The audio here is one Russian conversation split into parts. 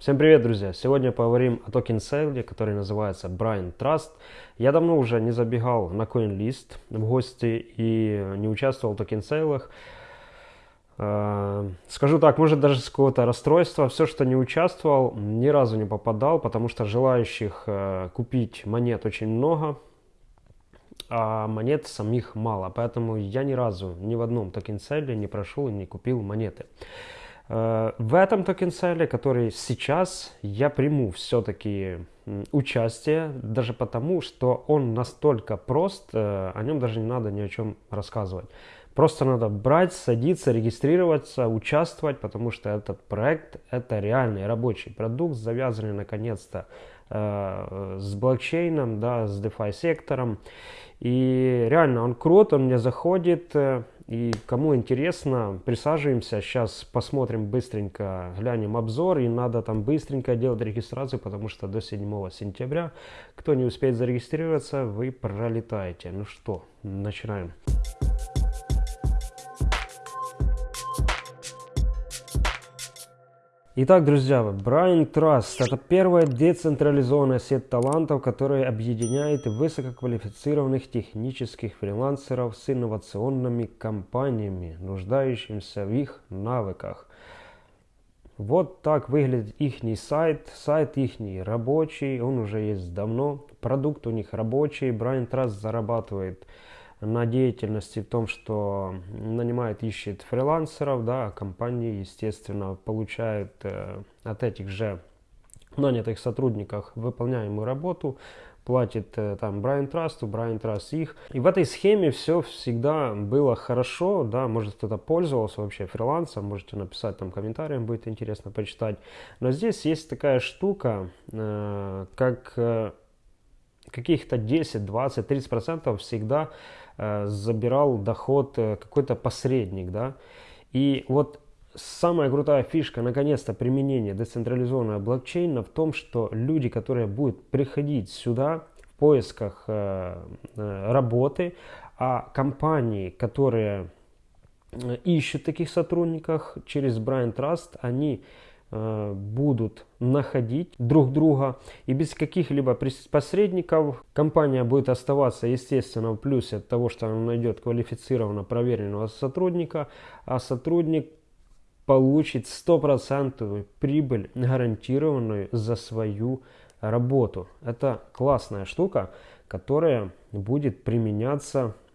Всем привет, друзья! Сегодня поговорим о токен сейле, который называется Braintrust. Я давно уже не забегал на CoinList в гости и не участвовал в токен сейлах. Э, скажу так, может даже с какого-то расстройства. Все, что не участвовал, ни разу не попадал, потому что желающих э, купить монет очень много, а монет самих мало. Поэтому я ни разу ни в одном токен сейле не прошел и не купил монеты. Э, в этом токенселе, который сейчас я приму все-таки участие, даже потому, что он настолько прост, э, о нем даже не надо ни о чем рассказывать. Просто надо брать, садиться, регистрироваться, участвовать, потому что этот проект это реальный рабочий продукт, завязанный наконец-то э, с блокчейном, да, с DeFi сектором. И реально он крут, он мне заходит. И кому интересно, присаживаемся. Сейчас посмотрим быстренько, глянем обзор. И надо там быстренько делать регистрацию, потому что до 7 сентября, кто не успеет зарегистрироваться, вы пролетаете. Ну что, начинаем. Итак, друзья, Brain Trust – это первая децентрализованная сеть талантов, которая объединяет высококвалифицированных технических фрилансеров с инновационными компаниями, нуждающимися в их навыках. Вот так выглядит их сайт. Сайт их рабочий, он уже есть давно. Продукт у них рабочий. Brain Trust зарабатывает на деятельности в том, что нанимает, ищет фрилансеров, да, а компании, естественно, получают э, от этих же нанятых сотрудников выполняемую работу, платит э, там Брайан Трасту, Брайан Траст их. И в этой схеме все всегда было хорошо, да, может кто-то пользовался вообще фрилансом, можете написать там комментарием, будет интересно почитать. Но здесь есть такая штука, э, как э, каких-то 10, 20, 30 процентов всегда забирал доход э, какой-то посредник, да. И вот самая крутая фишка, наконец-то, применения децентрализованного блокчейна в том, что люди, которые будут приходить сюда в поисках э, работы, а компании, которые ищут таких сотрудников через Brian Trust, они Э, будут находить друг друга и без каких-либо посредников компания будет оставаться естественно в плюсе от того, что она найдет квалифицированно проверенного сотрудника, а сотрудник получит стопроцентную прибыль гарантированную за свою работу. Это классная штука, которая будет применяться Э,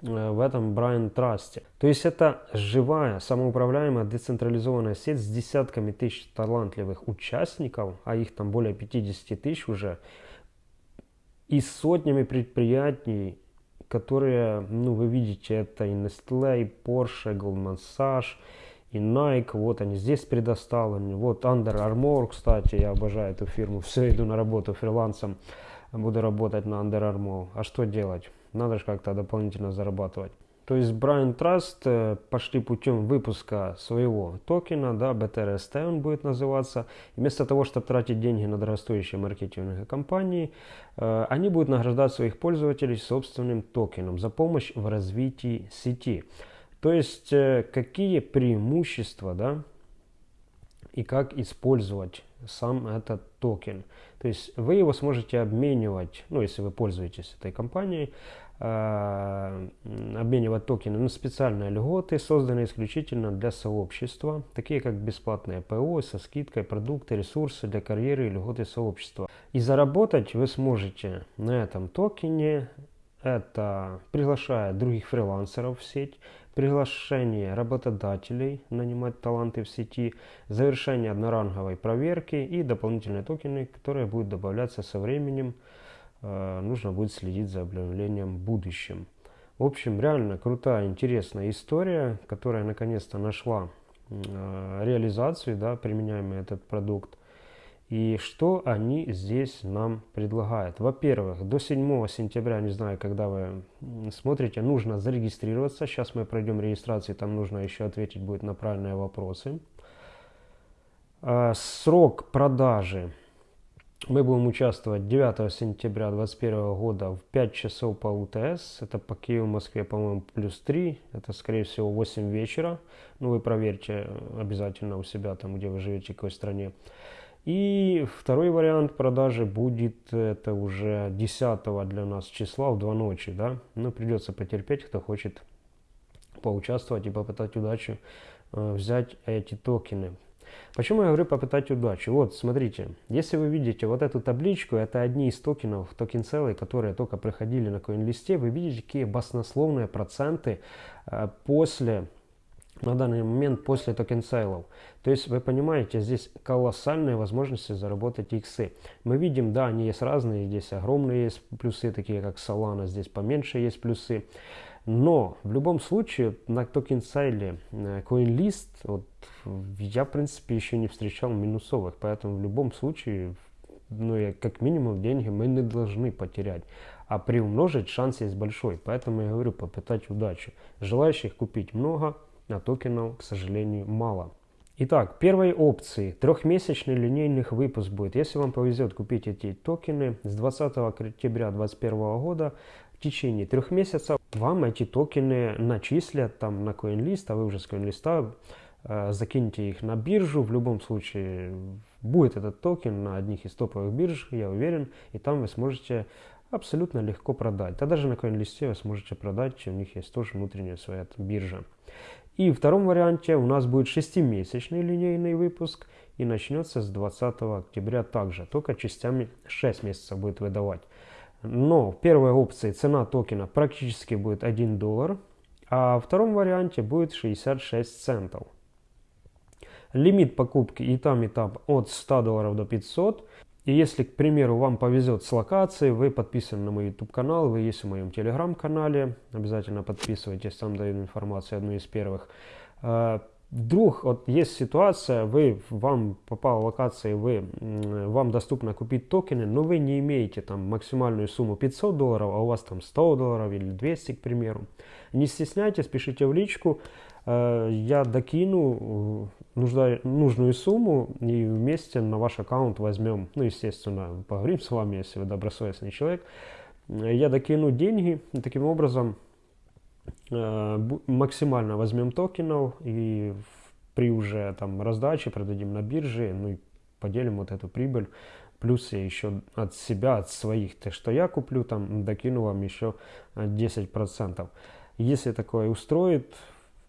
в этом Брайан Трасте. То есть это живая, самоуправляемая, децентрализованная сеть с десятками тысяч талантливых участников, а их там более 50 тысяч уже, и сотнями предприятий, которые, ну, вы видите, это и Nestle, и Porsche, Goldman Sachs, и Nike, вот они здесь предоставлены, вот Under Armour, кстати, я обожаю эту фирму, все, иду на работу фрилансом, буду работать на Under Armour, а что делать? Надо же как-то дополнительно зарабатывать. То есть Brian Trust э, пошли путем выпуска своего токена, да, BTRST он будет называться. И вместо того, чтобы тратить деньги на дорогостоящие маркетинговые компании, э, они будут награждать своих пользователей собственным токеном за помощь в развитии сети. То есть э, какие преимущества, да, и как использовать сам этот токен. То есть вы его сможете обменивать, ну если вы пользуетесь этой компанией, э, обменивать токены на специальные льготы, созданные исключительно для сообщества, такие как бесплатные ПО со скидкой, продукты, ресурсы для карьеры и льготы сообщества. И заработать вы сможете на этом токене, это приглашая других фрилансеров в сеть, приглашение работодателей нанимать таланты в сети, завершение одноранговой проверки и дополнительные токены, которые будут добавляться со временем. Э, нужно будет следить за обновлением в будущем. В общем, реально крутая, интересная история, которая наконец-то нашла э, реализацию, да, применяемый этот продукт. И что они здесь нам предлагают? Во-первых, до 7 сентября, не знаю, когда вы смотрите, нужно зарегистрироваться. Сейчас мы пройдем регистрацию, там нужно еще ответить будет на правильные вопросы. А, срок продажи Мы будем участвовать 9 сентября 2021 года в 5 часов по УТС. Это по Киеву, Москве, по-моему, плюс 3. Это, скорее всего, 8 вечера. Ну, вы проверьте обязательно у себя, там, где вы живете, в какой стране. И второй вариант продажи будет, это уже 10 для нас числа в 2 ночи, да. Ну, придется потерпеть, кто хочет поучаствовать и попытать удачу э, взять эти токены. Почему я говорю попытать удачу? Вот, смотрите, если вы видите вот эту табличку, это одни из токенов, токен сейлы, которые только проходили на CoinList, вы видите, какие баснословные проценты э, после на данный момент после токен сейлов. То есть вы понимаете, здесь колоссальные возможности заработать иксы. Мы видим, да, они есть разные, здесь огромные есть плюсы, такие как Solana, здесь поменьше есть плюсы. Но в любом случае на токен сайле э, CoinList вот, я в принципе еще не встречал минусовых, поэтому в любом случае ну, я, как минимум деньги мы не должны потерять, а приумножить шанс есть большой, поэтому я говорю попытать удачу. Желающих купить много, а токенов, к сожалению, мало. Итак, первой опции трехмесячный линейных выпуск будет. Если вам повезет купить эти токены с 20 октября 2021 года в течение трех месяцев вам эти токены начислят там на CoinList, а вы уже с CoinList э, закинете их на биржу. В любом случае будет этот токен на одних из топовых бирж, я уверен, и там вы сможете абсолютно легко продать. Да даже на CoinList вы сможете продать, у них есть тоже внутренняя своя биржа. И в втором варианте у нас будет 6-месячный линейный выпуск и начнется с 20 октября также, только частями 6 месяцев будет выдавать. Но в первой опции цена токена практически будет 1 доллар, а в втором варианте будет 66 центов. Лимит покупки и там, и там от 100 долларов до 500. И если, к примеру, вам повезет с локацией, вы подписаны на мой YouTube канал, вы есть в моем телеграм канале, обязательно подписывайтесь, там даю информацию, одну из первых. Вдруг вот есть ситуация, вы, вам попала локация, вы, вам доступно купить токены, но вы не имеете там максимальную сумму 500 долларов, а у вас там 100 долларов или 200, к примеру. Не стесняйтесь, пишите в личку, а, я докину нужда, нужную сумму и вместе на ваш аккаунт возьмем, ну, естественно, поговорим с вами, если вы добросовестный человек, я докину деньги, таким образом э, максимально возьмем токенов и при уже там раздаче продадим на бирже, ну и поделим вот эту прибыль, плюс я еще от себя, от своих, то что я куплю, там докину вам еще 10%. Если такое устроит,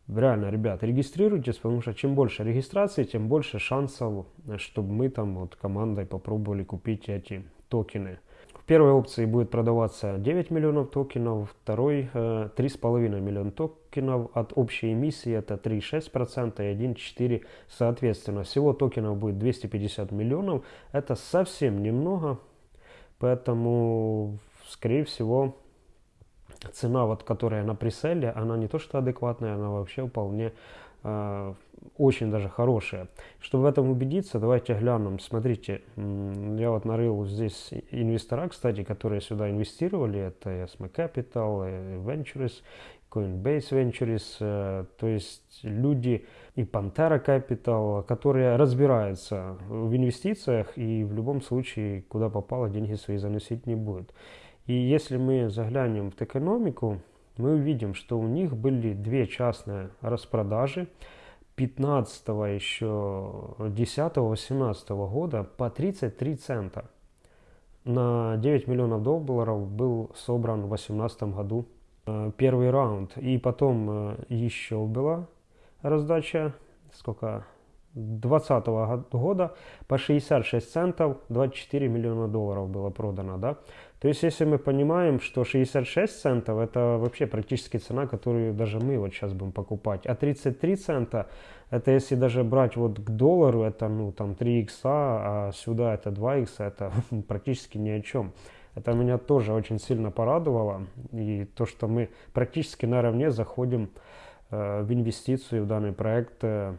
Реально, ребят, регистрируйтесь, потому что чем больше регистрации, тем больше шансов, чтобы мы там вот командой попробовали купить эти токены. В первой опции будет продаваться 9 миллионов токенов, второй э, 3,5 миллиона токенов, от общей эмиссии это 3,6% и 1,4% соответственно. Всего токенов будет 250 миллионов, это совсем немного, поэтому скорее всего цена, вот, которая на преселе, она не то что адекватная, она вообще вполне э, очень даже хорошая. Чтобы в этом убедиться, давайте глянем. Смотрите, я вот нарыл здесь инвестора, кстати, которые сюда инвестировали. Это SM Capital, Ventures, Coinbase Ventures, э, то есть люди и Pantera Capital, которые разбираются в инвестициях и в любом случае, куда попало, деньги свои заносить не будут. И если мы заглянем в экономику, мы увидим, что у них были две частные распродажи 15 еще 10-18 года по 33 цента. На 9 миллионов долларов был собран в 2018 году э, первый раунд. И потом э, еще была раздача, сколько, 2020 года по 66 центов 24 миллиона долларов было продано, да. То есть, если мы понимаем, что 66 центов это вообще практически цена, которую даже мы вот сейчас будем покупать, а 33 цента это если даже брать вот к доллару, это ну там 3 икса, а сюда это 2 икса, это практически ни о чем. Это меня тоже очень сильно порадовало, и то, что мы практически наравне заходим э, в инвестицию в данный проект э,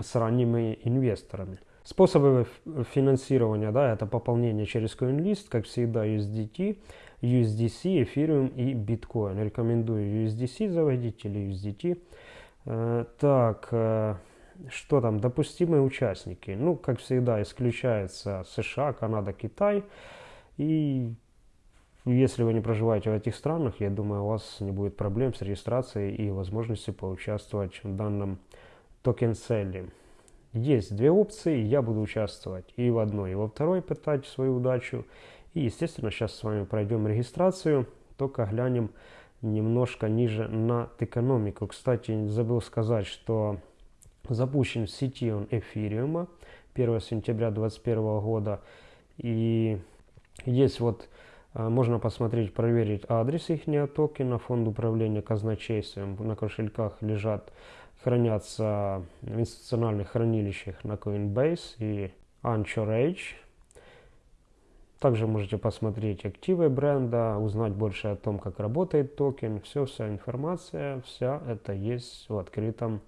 с ранними инвесторами. Способы финансирования, да, это пополнение через CoinList, как всегда USDT, USDC, Ethereum и Bitcoin. Рекомендую USDC заводить или USDT. Э, так, э, что там, допустимые участники. Ну, как всегда, исключается США, Канада, Китай. И если вы не проживаете в этих странах, я думаю, у вас не будет проблем с регистрацией и возможностью поучаствовать в данном токен-селле. Есть две опции, я буду участвовать и в одной, и во второй, пытать свою удачу. И, естественно, сейчас с вами пройдем регистрацию, только глянем немножко ниже на экономику. Кстати, забыл сказать, что запущен в сети он эфириума 1 сентября 2021 года. И есть вот, а, можно посмотреть, проверить адрес их токена, фонд управления казначейством. На кошельках лежат, хранятся в институциональных хранилищах на Coinbase и Anchorage. Также можете посмотреть активы бренда, узнать больше о том, как работает токен. Все, вся информация, вся это есть в открытом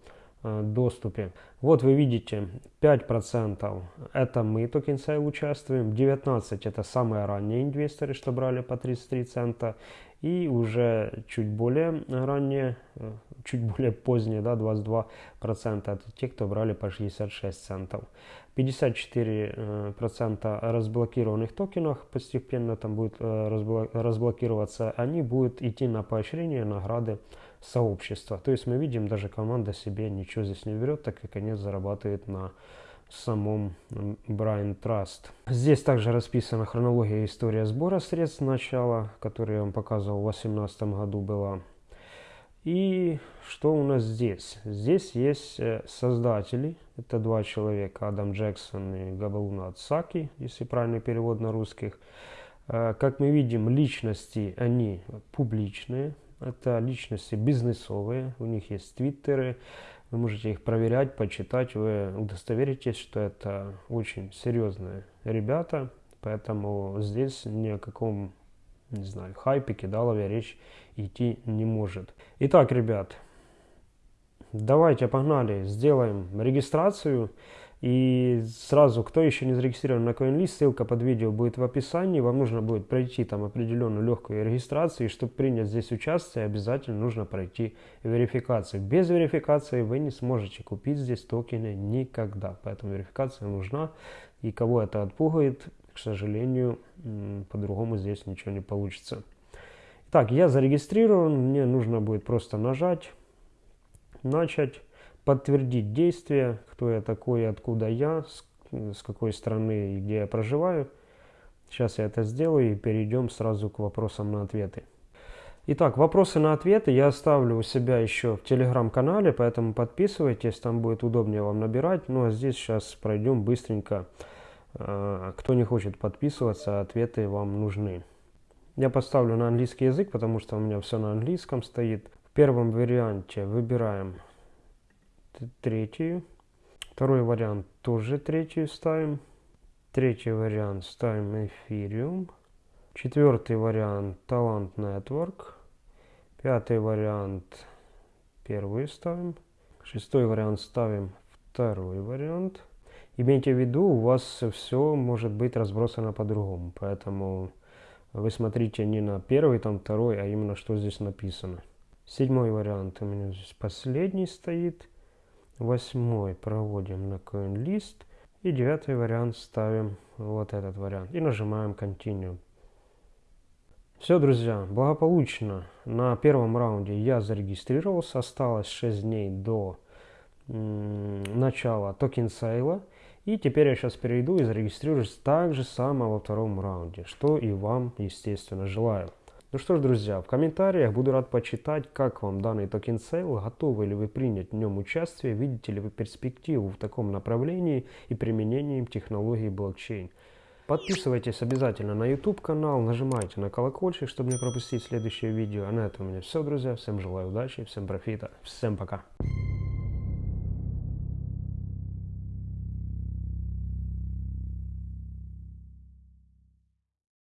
доступе. Вот вы видите, 5% это мы, sale, участвуем, 19% это самые ранние инвесторы, что брали по 33 цента, и уже чуть более ранние, э, чуть более поздние, да, 22% это те, кто брали по 66 центов. 54% разблокированных токенов постепенно там будет э, разблокироваться, они будут идти на поощрение, награды, сообщества. То есть мы видим, даже команда себе ничего здесь не берет, так как они зарабатывают на самом Brain Trust. Здесь также расписана хронология и история сбора средств начала, которую я вам показывал в 2018 году была. И что у нас здесь? Здесь есть э, создатели, это два человека, Адам Джексон и Габалуна Ацаки, если правильный перевод на русских. Э, как мы видим, личности, они публичные, это личности бизнесовые, у них есть твиттеры, вы можете их проверять, почитать, вы удостоверитесь, что это очень серьезные ребята, поэтому здесь ни о каком, не знаю, хайпе, кидалове речь идти не может. Итак, ребят, давайте погнали, сделаем регистрацию. И сразу, кто еще не зарегистрирован на CoinList, ссылка под видео будет в описании. Вам нужно будет пройти там определенную легкую регистрацию. И чтобы принять здесь участие, обязательно нужно пройти верификацию. Без верификации вы не сможете купить здесь токены никогда. Поэтому верификация нужна. И кого это отпугает, к сожалению, по-другому здесь ничего не получится. Так, я зарегистрирован. Мне нужно будет просто нажать, начать подтвердить действие, кто я такой, откуда я, с, с какой страны и где я проживаю. Сейчас я это сделаю и перейдем сразу к вопросам на ответы. Итак, вопросы на ответы я оставлю у себя еще в телеграм-канале, поэтому подписывайтесь, там будет удобнее вам набирать. Ну а здесь сейчас пройдем быстренько. А, кто не хочет подписываться, ответы вам нужны. Я поставлю на английский язык, потому что у меня все на английском стоит. В первом варианте выбираем третью. Второй вариант тоже третью ставим. Третий вариант ставим Ethereum. Четвертый вариант Talent Network. Пятый вариант первый ставим. Шестой вариант ставим второй вариант. Имейте в виду, у вас все может быть разбросано по-другому. Поэтому вы смотрите не на первый, там второй, а именно что здесь написано. Седьмой вариант у меня здесь последний стоит. Восьмой проводим на CoinList. И девятый вариант ставим вот этот вариант. И нажимаем Continue. Все, друзья, благополучно. На первом раунде я зарегистрировался. Осталось 6 дней до начала токен сейла. И теперь я сейчас перейду и зарегистрируюсь так же само во втором раунде, что и вам, естественно, желаю. Ну что ж, друзья, в комментариях буду рад почитать, как вам данный токен сейл, готовы ли вы принять в нем участие, видите ли вы перспективу в таком направлении и применении технологий блокчейн. Подписывайтесь обязательно на YouTube канал, нажимайте на колокольчик, чтобы не пропустить следующее видео. А на этом у меня все, друзья. Всем желаю удачи, всем профита, всем пока.